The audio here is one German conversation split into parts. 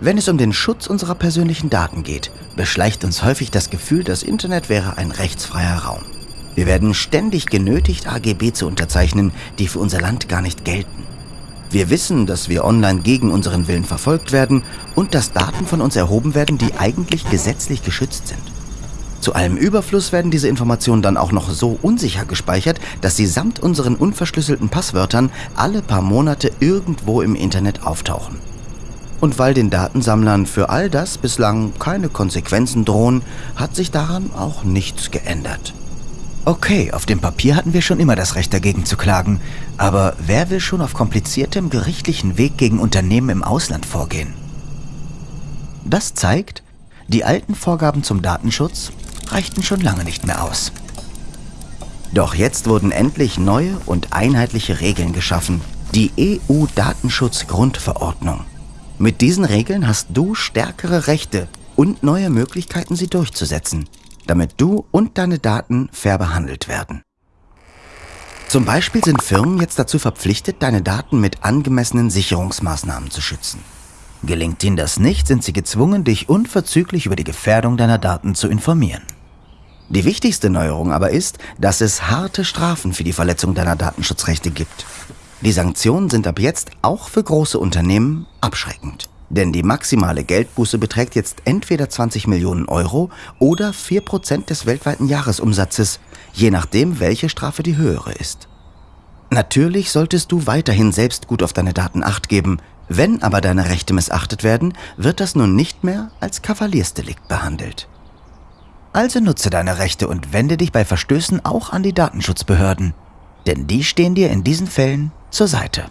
Wenn es um den Schutz unserer persönlichen Daten geht, beschleicht uns häufig das Gefühl, das Internet wäre ein rechtsfreier Raum. Wir werden ständig genötigt, AGB zu unterzeichnen, die für unser Land gar nicht gelten. Wir wissen, dass wir online gegen unseren Willen verfolgt werden und dass Daten von uns erhoben werden, die eigentlich gesetzlich geschützt sind. Zu allem Überfluss werden diese Informationen dann auch noch so unsicher gespeichert, dass sie samt unseren unverschlüsselten Passwörtern alle paar Monate irgendwo im Internet auftauchen. Und weil den Datensammlern für all das bislang keine Konsequenzen drohen, hat sich daran auch nichts geändert. Okay, auf dem Papier hatten wir schon immer das Recht dagegen zu klagen, aber wer will schon auf kompliziertem gerichtlichen Weg gegen Unternehmen im Ausland vorgehen? Das zeigt, die alten Vorgaben zum Datenschutz reichten schon lange nicht mehr aus. Doch jetzt wurden endlich neue und einheitliche Regeln geschaffen, die EU-Datenschutz-Grundverordnung. Mit diesen Regeln hast du stärkere Rechte und neue Möglichkeiten, sie durchzusetzen, damit du und deine Daten fair behandelt werden. Zum Beispiel sind Firmen jetzt dazu verpflichtet, deine Daten mit angemessenen Sicherungsmaßnahmen zu schützen. Gelingt ihnen das nicht, sind sie gezwungen, dich unverzüglich über die Gefährdung deiner Daten zu informieren. Die wichtigste Neuerung aber ist, dass es harte Strafen für die Verletzung deiner Datenschutzrechte gibt. Die Sanktionen sind ab jetzt auch für große Unternehmen abschreckend. Denn die maximale Geldbuße beträgt jetzt entweder 20 Millionen Euro oder 4% des weltweiten Jahresumsatzes, je nachdem, welche Strafe die höhere ist. Natürlich solltest du weiterhin selbst gut auf deine Daten acht geben, wenn aber deine Rechte missachtet werden, wird das nun nicht mehr als Kavaliersdelikt behandelt. Also nutze deine Rechte und wende dich bei Verstößen auch an die Datenschutzbehörden, denn die stehen dir in diesen Fällen zur Seite.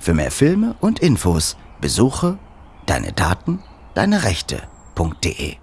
Für mehr Filme und Infos besuche deine Daten, deine Rechte.de.